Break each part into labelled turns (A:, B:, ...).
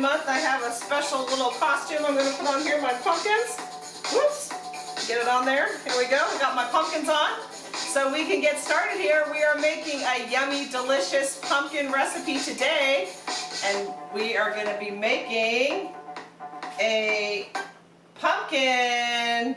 A: Month, I have a special little costume I'm going to put on here, my pumpkins. Whoops, get it on there. Here we go, I got my pumpkins on. So we can get started here. We are making a yummy, delicious pumpkin recipe today. And we are going to be making a pumpkin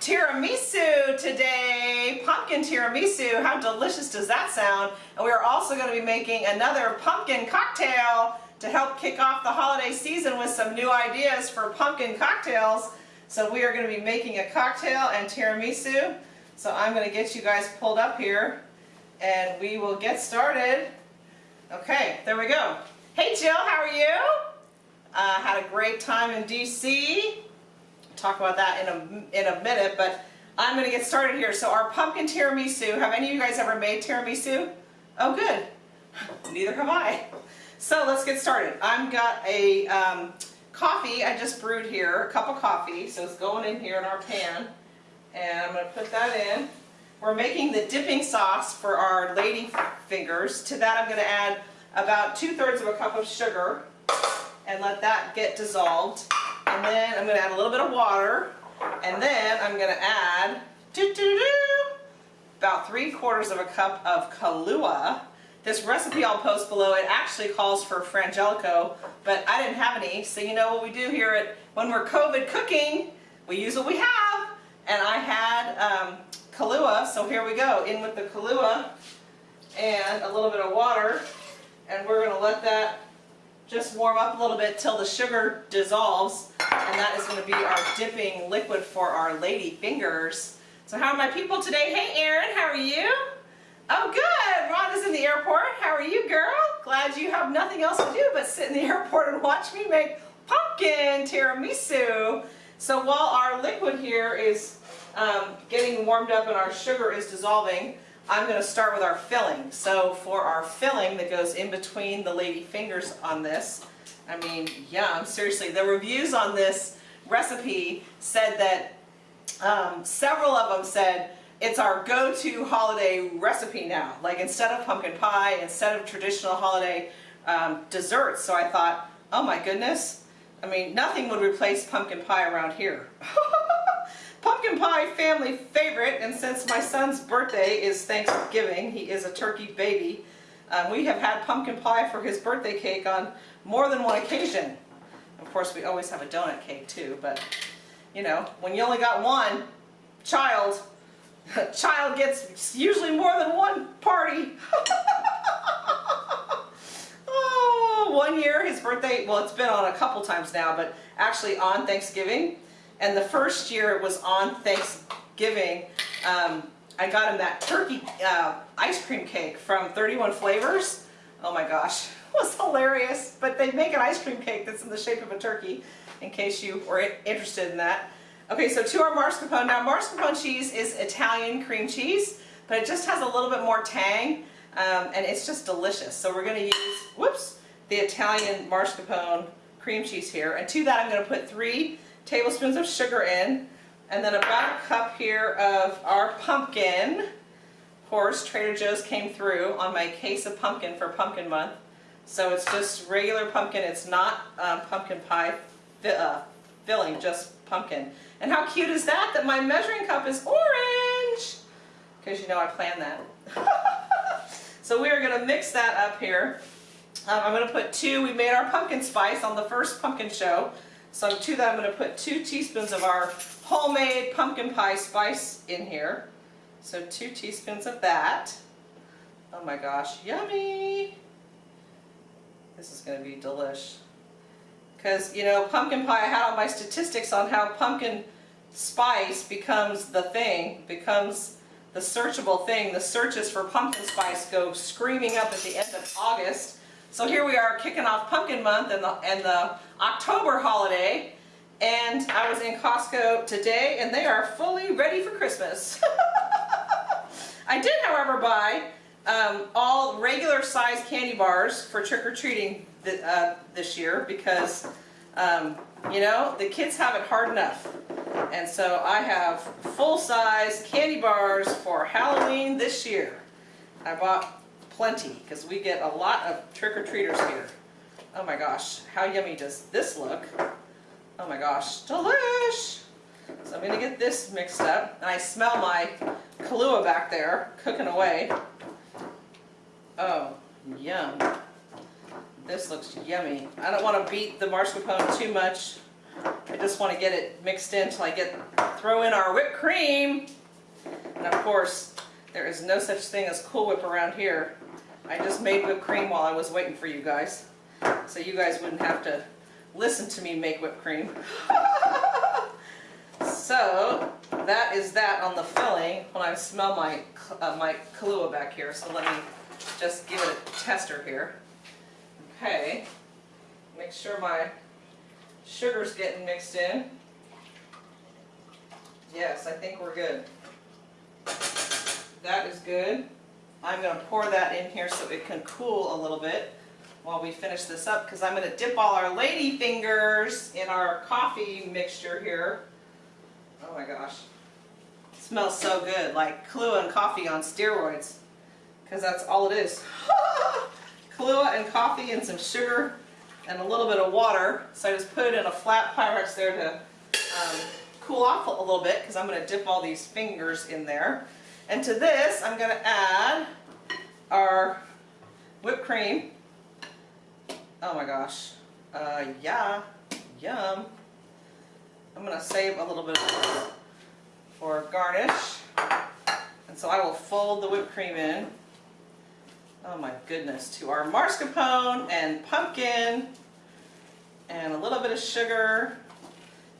A: tiramisu today. Pumpkin tiramisu. How delicious does that sound? And we're also going to be making another pumpkin cocktail to help kick off the holiday season with some new ideas for pumpkin cocktails. So we are going to be making a cocktail and tiramisu. So I'm going to get you guys pulled up here and we will get started. Okay, there we go. Hey Jill, how are you? Uh, had a great time in DC talk about that in a, in a minute, but I'm going to get started here. So our pumpkin tiramisu, have any of you guys ever made tiramisu? Oh good, neither have I. So let's get started. I've got a um, coffee I just brewed here, a cup of coffee, so it's going in here in our pan. And I'm going to put that in. We're making the dipping sauce for our lady fingers. To that I'm going to add about two-thirds of a cup of sugar and let that get dissolved. And then I'm going to add a little bit of water. And then I'm going to add doo -doo -doo, about three quarters of a cup of Kahlua. This recipe I'll post below, it actually calls for Frangelico, but I didn't have any. So you know what we do here at when we're COVID cooking, we use what we have. And I had um, Kahlua, so here we go. In with the Kahlua and a little bit of water. And we're going to let that just warm up a little bit till the sugar dissolves and that is going to be our dipping liquid for our lady fingers. So how are my people today? Hey Erin, how are you? Oh good, Rhonda's in the airport. How are you girl? Glad you have nothing else to do but sit in the airport and watch me make pumpkin tiramisu. So while our liquid here is um, getting warmed up and our sugar is dissolving, I'm going to start with our filling. So for our filling that goes in between the lady fingers on this, I mean, yum, seriously, the reviews on this recipe said that um, several of them said it's our go-to holiday recipe now. Like instead of pumpkin pie, instead of traditional holiday um, desserts. So I thought, oh my goodness, I mean, nothing would replace pumpkin pie around here. Pumpkin pie family favorite, and since my son's birthday is Thanksgiving, he is a turkey baby, um, we have had pumpkin pie for his birthday cake on more than one occasion. Of course, we always have a donut cake too, but you know, when you only got one child, child gets usually more than one party. oh, one year, his birthday, well, it's been on a couple times now, but actually on Thanksgiving, and the first year it was on Thanksgiving, um, I got him that turkey uh, ice cream cake from 31 Flavors. Oh my gosh, it was hilarious. But they make an ice cream cake that's in the shape of a turkey, in case you were interested in that. Okay, so to our mascarpone. Now mascarpone cheese is Italian cream cheese, but it just has a little bit more tang, um, and it's just delicious. So we're going to use, whoops, the Italian mascarpone cream cheese here. And to that I'm going to put three tablespoons of sugar in, and then about a cup here of our pumpkin. Of course, Trader Joe's came through on my case of pumpkin for pumpkin month. So it's just regular pumpkin, it's not um, pumpkin pie uh, filling, just pumpkin. And how cute is that, that my measuring cup is orange? Because you know I planned that. so we are going to mix that up here. Um, I'm going to put two, we made our pumpkin spice on the first pumpkin show. So to that I'm going to put two teaspoons of our homemade pumpkin pie spice in here. So two teaspoons of that. Oh my gosh, yummy! This is going to be delish. Because, you know, pumpkin pie, I had all my statistics on how pumpkin spice becomes the thing, becomes the searchable thing. The searches for pumpkin spice go screaming up at the end of August. So here we are kicking off pumpkin month and the, and the October holiday and I was in Costco today and they are fully ready for Christmas. I did however buy um, all regular size candy bars for trick-or-treating th uh, this year because um, you know the kids have it hard enough and so I have full-size candy bars for Halloween this year. I bought plenty because we get a lot of trick-or-treaters here. Oh my gosh, how yummy does this look? Oh my gosh, delish! So I'm gonna get this mixed up, and I smell my Kahlua back there cooking away. Oh, yum. This looks yummy. I don't want to beat the mascarpone too much. I just want to get it mixed in till I get throw in our whipped cream. And of course, there is no such thing as Cool Whip around here. I just made whipped cream while I was waiting for you guys. So you guys wouldn't have to listen to me make whipped cream. so that is that on the filling when I smell my, uh, my Kahlua back here. So let me just give it a tester here. Okay, make sure my sugar's getting mixed in. Yes, I think we're good. That is good. I'm going to pour that in here so it can cool a little bit while we finish this up because I'm going to dip all our lady fingers in our coffee mixture here. Oh my gosh. It smells so good, like Kahlua and coffee on steroids because that's all it is. Kahlua and coffee and some sugar and a little bit of water. So I just put it in a flat Pyrex there to um, cool off a little bit because I'm going to dip all these fingers in there. And to this, I'm going to add our whipped cream. Oh my gosh. Uh, yeah. Yum. I'm going to save a little bit for garnish. And so I will fold the whipped cream in oh my goodness, to our mascarpone and pumpkin and a little bit of sugar.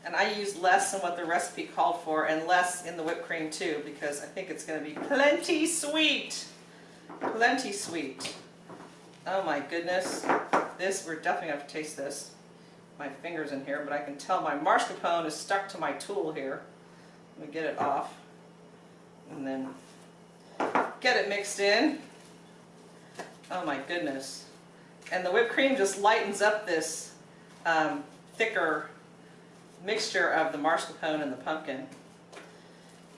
A: And I used less than what the recipe called for and less in the whipped cream too because I think it's going to be plenty sweet. Plenty sweet. Oh my goodness. This, we're definitely going to have to taste this. My finger's in here, but I can tell my mascarpone is stuck to my tool here. Let me get it off. And then get it mixed in. Oh my goodness. And the whipped cream just lightens up this um, thicker mixture of the mascarpone and the pumpkin.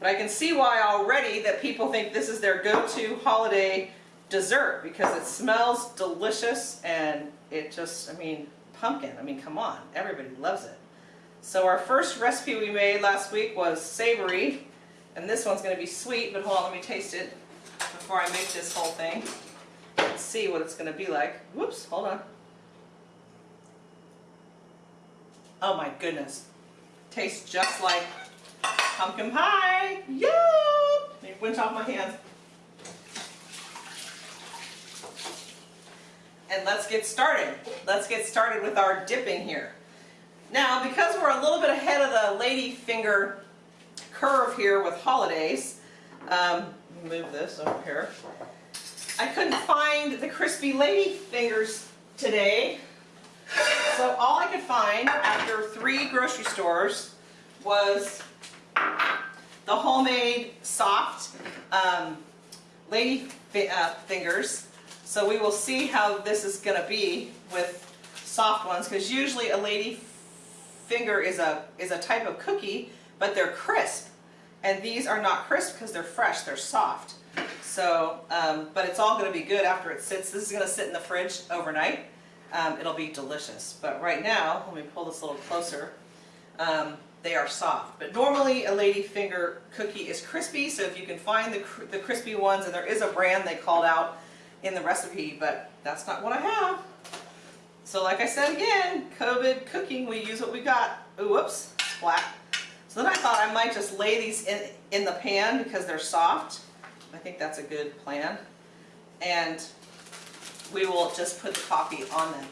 A: But I can see why already that people think this is their go-to holiday dessert because it smells delicious and it just, I mean, pumpkin, I mean, come on, everybody loves it. So our first recipe we made last week was savory, and this one's going to be sweet, but hold on, let me taste it before I make this whole thing see what it's going to be like. Whoops, hold on. Oh my goodness. Tastes just like pumpkin pie. Yum! Me winch off my hands. And let's get started. Let's get started with our dipping here. Now, because we're a little bit ahead of the lady finger curve here with holidays, um, move this over here. I couldn't find the crispy lady fingers today. So all I could find after three grocery stores was the homemade soft um, lady fi uh, fingers. So we will see how this is going to be with soft ones because usually a lady finger is a, is a type of cookie but they're crisp. And these are not crisp because they're fresh, they're soft. So, um, but it's all going to be good after it sits. This is going to sit in the fridge overnight. Um, it'll be delicious. But right now, let me pull this a little closer. Um, they are soft. But normally a lady finger cookie is crispy, so if you can find the, cr the crispy ones, and there is a brand they called out in the recipe, but that's not what I have. So like I said again, COVID cooking, we use what we got. Ooh, whoops, splat. So then I thought I might just lay these in, in the pan because they're soft. I think that's a good plan. And we will just put the coffee on them.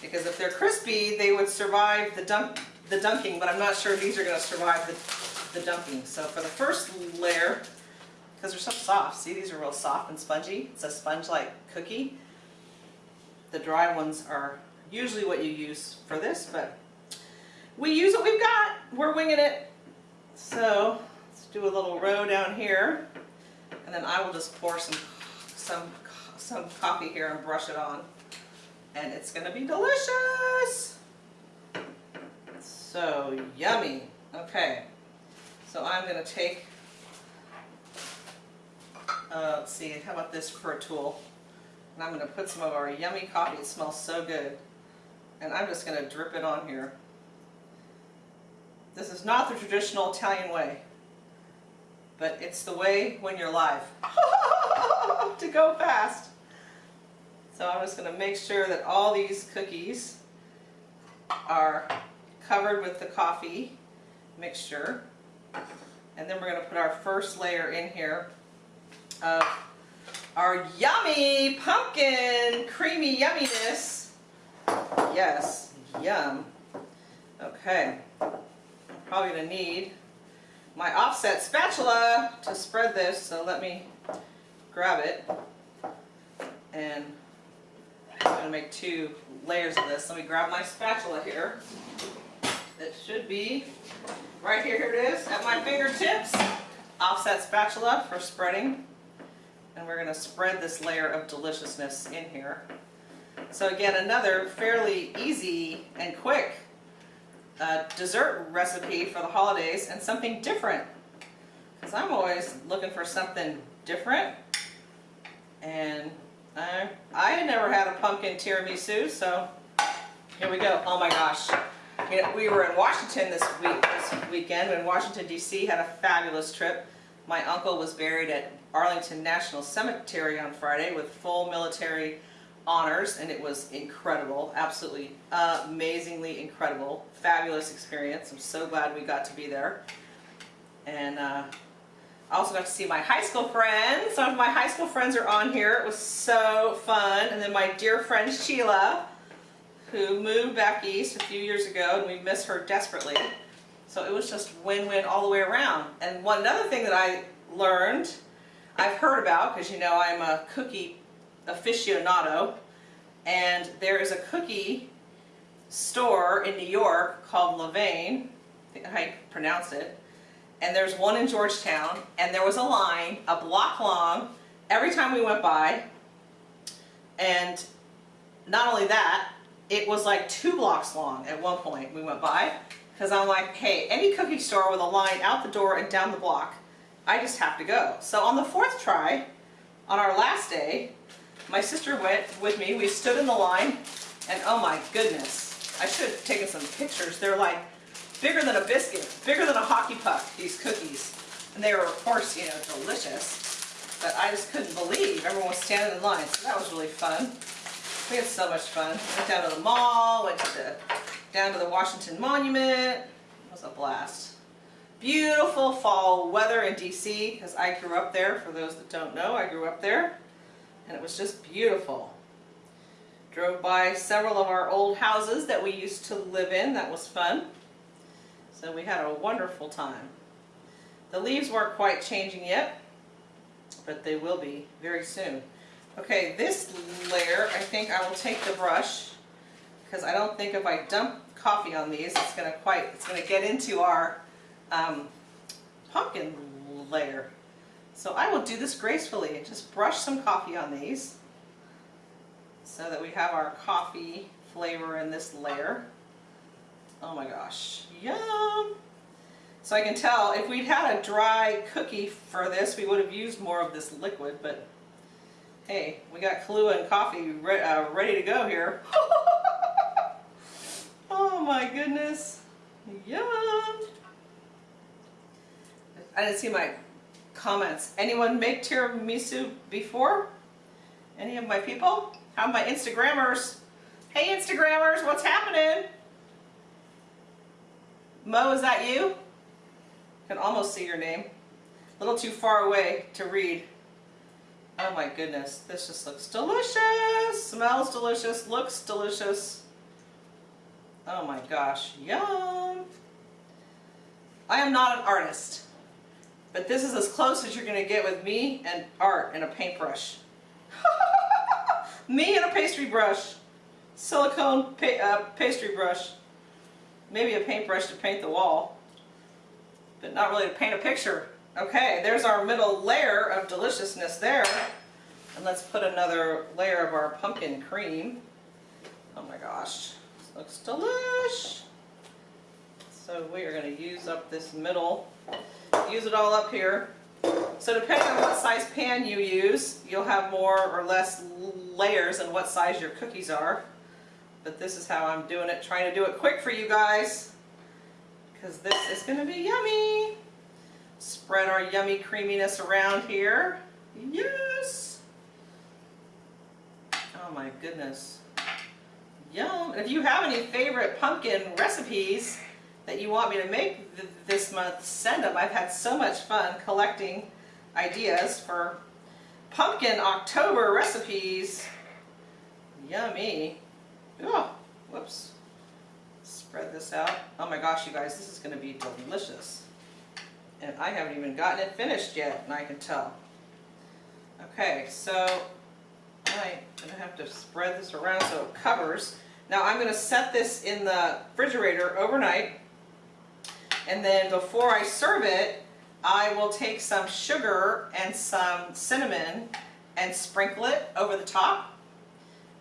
A: Because if they're crispy, they would survive the, dunk, the dunking, but I'm not sure these are going to survive the, the dunking. So for the first layer, because they're so soft, see these are real soft and spongy. It's a sponge-like cookie. The dry ones are usually what you use for this, but we use what we've got. We're winging it. So let's do a little row down here. And then I will just pour some, some, some coffee here and brush it on. And it's to be delicious. So yummy. Okay. So I'm to take Uh, let's see, how about this for a tool? And I'm to put some of our yummy coffee. It smells so good. And I'm just to drip it on here. This is not the traditional Italian way, but it's the way when you're live to go fast. So I'm just going to make sure that all these cookies are covered with the coffee mixture. And then we're going to put our first layer in here of our yummy pumpkin creamy yumminess. Yes, yum. Okay, I'm probably going to need my offset spatula to spread this, so let me grab it. And I'm going to make two layers of this. Let me grab my spatula here. It should be right here, here it is, at my fingertips. Offset spatula for spreading. And we're going to spread this layer of deliciousness in here. So again, another fairly easy and quick uh, dessert recipe for the holidays and something different. Because I'm always looking for something different. And I, I had never had a pumpkin tiramisu, so here we go. Oh my gosh. You know, we were in Washington this week, this weekend, in Washington D.C. had a fabulous trip. My uncle was buried at Arlington National Cemetery on Friday with full military honors, and it was incredible, absolutely amazingly incredible, fabulous experience. I'm so glad we got to be there. And uh, I also got to see my high school friends. Some of my high school friends are on here. It was so fun. And then my dear friend Sheila, who moved back east a few years ago, and we miss her desperately. So it was just win-win all the way around. And one another thing that I learned, I've heard about, because you know I'm a cookie aficionado, and there is a cookie store in New York called Levain, I think I pronounce it, and there's one in Georgetown, and there was a line a block long every time we went by, and not only that, it was like two blocks long at one point we went by, because I'm like, hey, any cookie store with a line out the door and down the block, I just have to go. So on the fourth try, on our last day, my sister went with me, we stood in the line, and oh my goodness, I should have taken some pictures. They're like bigger than a biscuit, bigger than a hockey puck, these cookies. And they were, of course, you know, delicious. But I just couldn't believe everyone was standing in line, so that was really fun. We had so much fun. Went down to the mall, went to the, down to the Washington Monument. It was a blast. Beautiful fall weather in DC, because I grew up there. For those that don't know, I grew up there and it was just beautiful. Drove by several of our old houses that we used to live in. That was fun. So we had a wonderful time. The leaves weren't quite changing yet, but they will be very soon. Okay, this layer, I think I will take the brush because I don't think if I dump coffee on these, it's going to quite, it's going to get into our um, pumpkin layer. So I will do this gracefully just brush some coffee on these so that we have our coffee flavor in this layer. Oh my gosh, yum! So I can tell if we'd had a dry cookie for this, we would have used more of this liquid, but hey, we got Kahlua and coffee re uh, ready to go here. oh my goodness, yum! I didn't see my comments. Anyone make tiramisu before? Any of my people? How my Instagrammers? Hey Instagrammers, what's happening? Mo, is that you? Can almost see your name. A little too far away to read. Oh my goodness, this just looks delicious. Smells delicious, looks delicious. Oh my gosh, yum. I am not an artist. But this is as close as you're going to get with me and art and a paintbrush. me and a pastry brush. Silicone pa uh, pastry brush. Maybe a paintbrush to paint the wall. But not really to paint a picture. Okay, there's our middle layer of deliciousness there. And let's put another layer of our pumpkin cream. Oh my gosh, this looks delish. So we are going to use up this middle use it all up here. So depending on what size pan you use, you'll have more or less layers and what size your cookies are. But this is how I'm doing it, trying to do it quick for you guys. Because this is going to be yummy. Spread our yummy creaminess around here. Yes! Oh my goodness. Yum! if you have any favorite pumpkin recipes that you want me to make th this month, send them. I've had so much fun collecting ideas for pumpkin October recipes. Yummy. Oh, whoops. Spread this out. Oh my gosh, you guys, this is going to be delicious. And I haven't even gotten it finished yet, and I can tell. Okay, so I'm going to have to spread this around so it covers. Now I'm going to set this in the refrigerator overnight, and then before I serve it, I will take some sugar and some cinnamon and sprinkle it over the top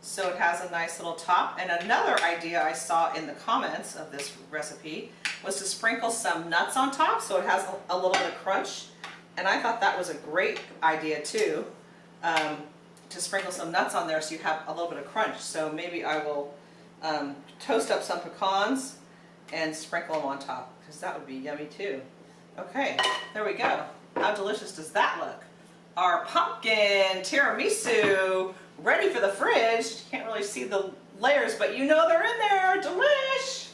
A: so it has a nice little top. And another idea I saw in the comments of this recipe was to sprinkle some nuts on top so it has a, little bit of crunch. And I thought that was a great idea too, um, to sprinkle some nuts on there so you have a little bit of crunch. So maybe I will um, toast up some pecans and sprinkle them on top because that would be yummy too. Okay, there we go. How delicious does that look? Our pumpkin tiramisu ready for the fridge. You can't really see the layers, but you know they're in there. Delish!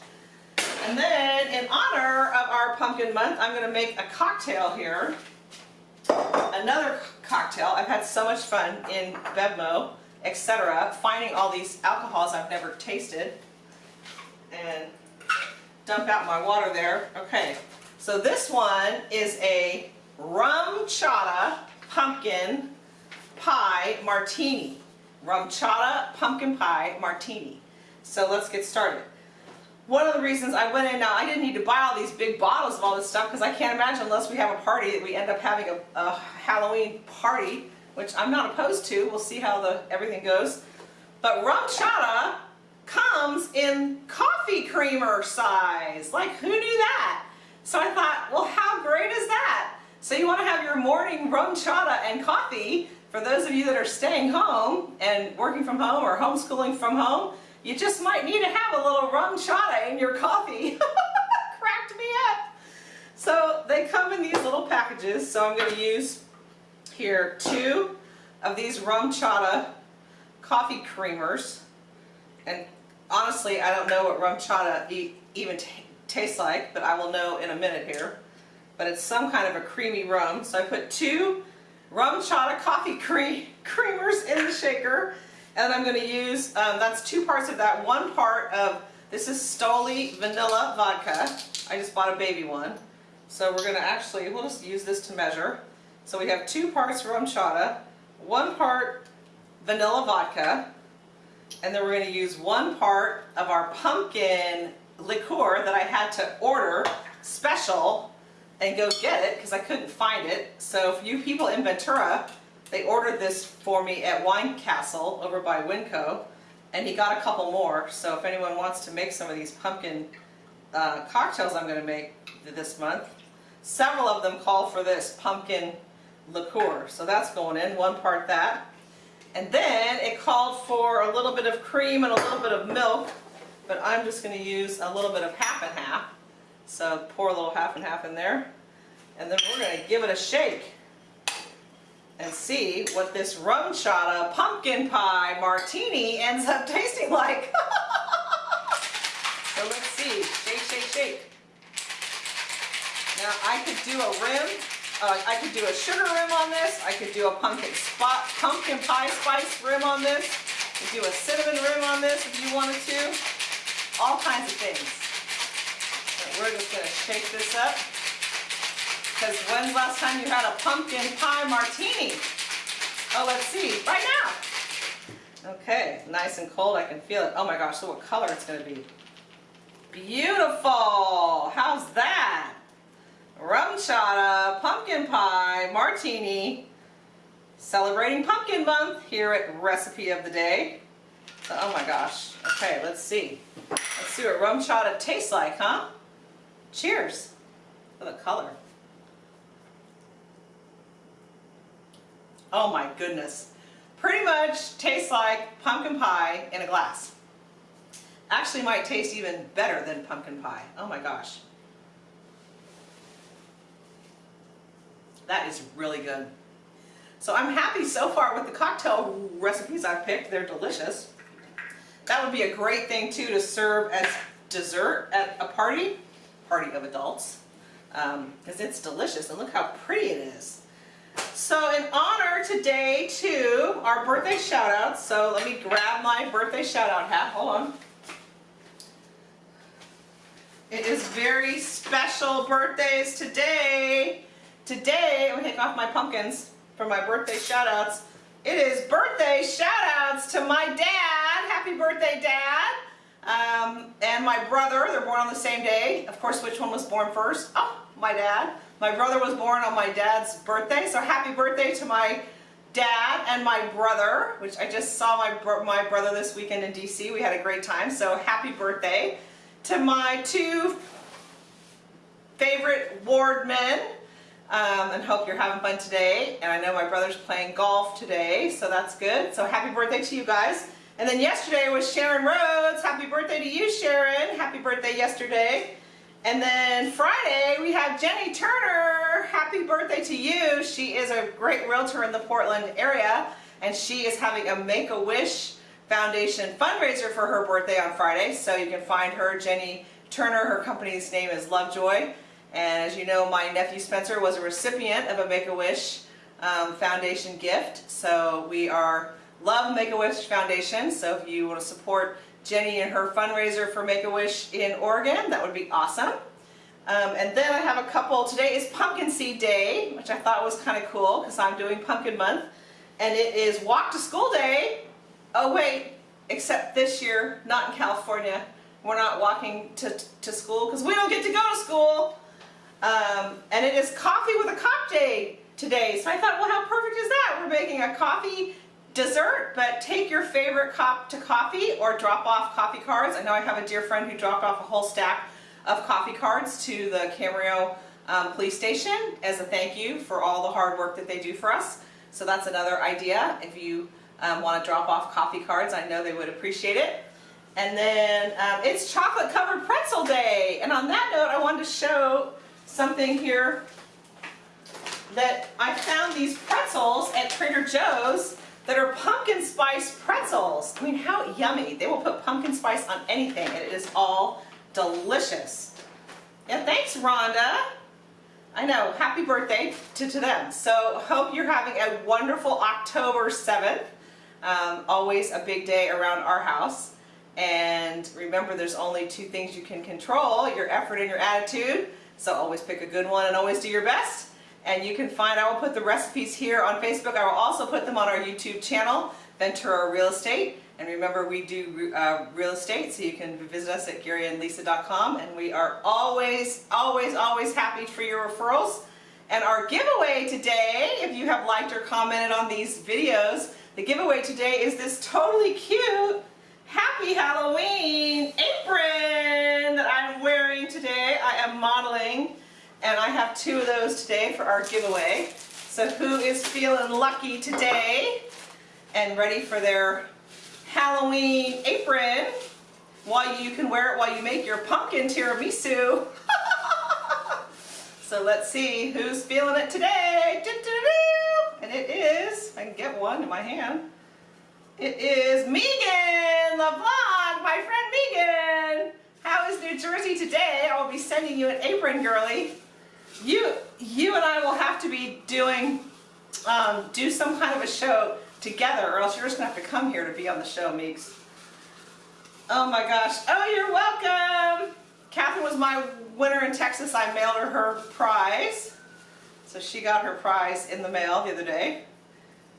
A: And then, in honor of our pumpkin month, I'm going to make a cocktail here. Another cocktail. I've had so much fun in Bevmo, etc. Finding all these alcohols I've never tasted. And dump out my water there. Okay, so this one is a RumChata pumpkin pie martini RumChata pumpkin pie martini. So let's get started. One of the reasons I went in, now I didn't need to buy all these big bottles of all this stuff because I can't imagine unless we have a party that we end up having a, a Halloween party, which I'm not opposed to. We'll see how the everything goes. But in coffee creamer size. Like who knew that? So I thought, well how great is that? So you want to have your morning RumChata and coffee for those of you that are staying home and working from home or homeschooling from home, you just might need to have a little RumChata in your coffee. Cracked me up. So they come in these little packages. So I'm going to use here two of these RumChata coffee creamers. And honestly, I don't know what RumChata e even tastes like, but I will know in a minute here. But it's some kind of a creamy rum. So I put two RumChata coffee cream creamers in the shaker. And I'm going to use, um, that's two parts of that. One part of, this is Stoli Vanilla Vodka. I just bought a baby one. So we're going to actually, we'll just use this to measure. So we have two parts RumChata, one part vanilla vodka, and then we're going to use one part of our pumpkin liqueur that I had to order special and go get it because I couldn't find it. So for you people in Ventura, they ordered this for me at Wine Castle over by Winco and he got a couple more. So if anyone wants to make some of these pumpkin uh, cocktails I'm going to make this month, several of them call for this pumpkin liqueur. So that's going in, one part that. And then it called for a little bit of cream and a little bit of milk, but I'm just going to use a little bit of half and half. So pour a little half and half in there. And then we're going to give it a shake and see what this RumChata pumpkin pie martini ends up tasting like. so let's see. Shake, shake, shake. Now I could do a rim. Uh, I could do a sugar rim on this. I could do a pumpkin spot, pumpkin pie spice rim on this. Could do a cinnamon rim on this if you wanted to. All kinds of things. We're just going to shake this up. Because when's last time you had a pumpkin pie martini? Oh, let's see. Right now. Okay, nice and cold. I can feel it. Oh my gosh, look what color it's going to be. Beautiful. How's that? RumChata pumpkin pie martini. Celebrating pumpkin month here at Recipe of the Day. So, oh my gosh. Okay, let's see. Let's see what RumChata tastes like, huh? Cheers for the color. Oh my goodness. Pretty much tastes like pumpkin pie in a glass. Actually might taste even better than pumpkin pie. Oh my gosh. That is really good. So I'm happy so far with the cocktail recipes I've picked. They're delicious. That would be a great thing too to serve as dessert at a party, party of adults, because um, it's delicious and look how pretty it is. So in honor today to our birthday shout outs, so let me grab my birthday shout out hat, hold on. It is very special birthdays today. Today, I'm take off my pumpkins for my birthday shout outs. It is birthday shout outs to my dad. Happy birthday, dad. Um, and my brother, they're born on the same day. Of course, which one was born first? Oh, my dad. My brother was born on my dad's birthday, so happy birthday to my dad and my brother, which I just saw my, my brother this weekend in DC. We had a great time, so happy birthday. To my two favorite ward men, um, and hope you're having fun today. And I know my brother's playing golf today, so that's good. So happy birthday to you guys. And then yesterday was Sharon Rhodes. Happy birthday to you, Sharon. Happy birthday yesterday. And then Friday, we have Jenny Turner. Happy birthday to you. She is a great realtor in the Portland area, and she is having a Make-A-Wish Foundation fundraiser for her birthday on Friday. So you can find her, Jenny Turner. Her company's name is Lovejoy. And as you know, my nephew Spencer was a recipient of a Make-A-Wish um, Foundation gift. So we are love Make-A-Wish Foundation. So if you want to support Jenny and her fundraiser for Make-A-Wish in Oregon. That would be awesome. Um, and then I have a couple, today is Pumpkin Seed Day, which I thought was kind of cool because I'm doing Pumpkin Month. And it is Walk to School Day. Oh wait, except this year, not in California. We're not walking to, to school because we don't get to go to school. Um, and it is Coffee with a Cop Day today. So I thought, well, how perfect is that? We're making a coffee dessert, but take your favorite cup to coffee or drop off coffee cards. I know I have a dear friend who dropped off a whole stack of coffee cards to the Camarillo um, police station as a thank you for all the hard work that they do for us. So that's another idea. If you um, want to drop off coffee cards, I know they would appreciate it. And then um, it's chocolate covered pretzel day. And on that note, I wanted to show something here that I found these pretzels at Trader Joe's that are pumpkin spice pretzels. I mean, how yummy. They will put pumpkin spice on anything and it is all delicious. Yeah, thanks, Rhonda. I know, happy birthday to, to them. So hope you're having a wonderful October 7th. Um, always a big day around our house. And remember, there's only two things you can control, your effort and your attitude. So always pick a good one and always do your best. And you can find, I will put the recipes here on Facebook. I will also put them on our YouTube channel, Ventura Real Estate. And remember, we do uh, real estate, so you can visit us at GaryandLisa.com. And we are always, always, always happy for your referrals. And our giveaway today, if you have liked or commented on these videos, the giveaway today is this totally cute Happy Halloween apron that I'm wearing today. I am modeling and I have two of those today for our giveaway. So who is feeling lucky today and ready for their Halloween apron while you can wear it while you make your pumpkin tiramisu. so let's see who's feeling it today. And it is, I can get one in my hand. It is Megan LeBlanc, my friend Megan. How is New Jersey today? I will be sending you an apron, girly. You you and I will have to be doing um, do some kind of a show together or else you're just gonna have to come here to be on the show Meeks. Oh my gosh. Oh you're welcome! Catherine was my winner in Texas. I mailed her her prize. So she got her prize in the mail the other day.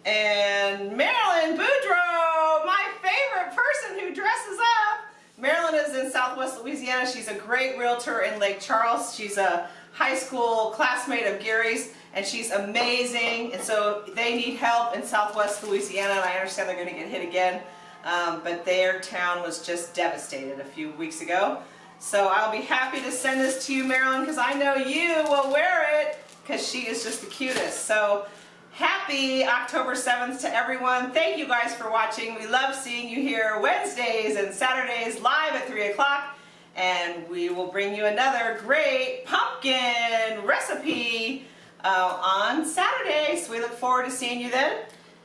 A: And Marilyn Boudreau my favorite person who dresses up Marilyn is in Southwest Louisiana. She's a great realtor in Lake Charles. She's a high school classmate of Gary's and she's amazing. And so they need help in southwest Louisiana and I understand they're going to get hit again. Um, but their town was just devastated a few weeks ago. So I'll be happy to send this to you Marilyn because I know you will wear it because she is just the cutest. So Happy October 7th to everyone. Thank you guys for watching. We love seeing you here Wednesdays and Saturdays live at 3 o'clock. And we will bring you another great pumpkin recipe uh, on Saturday. So we look forward to seeing you then.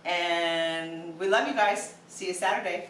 A: And we love you guys. See you Saturday.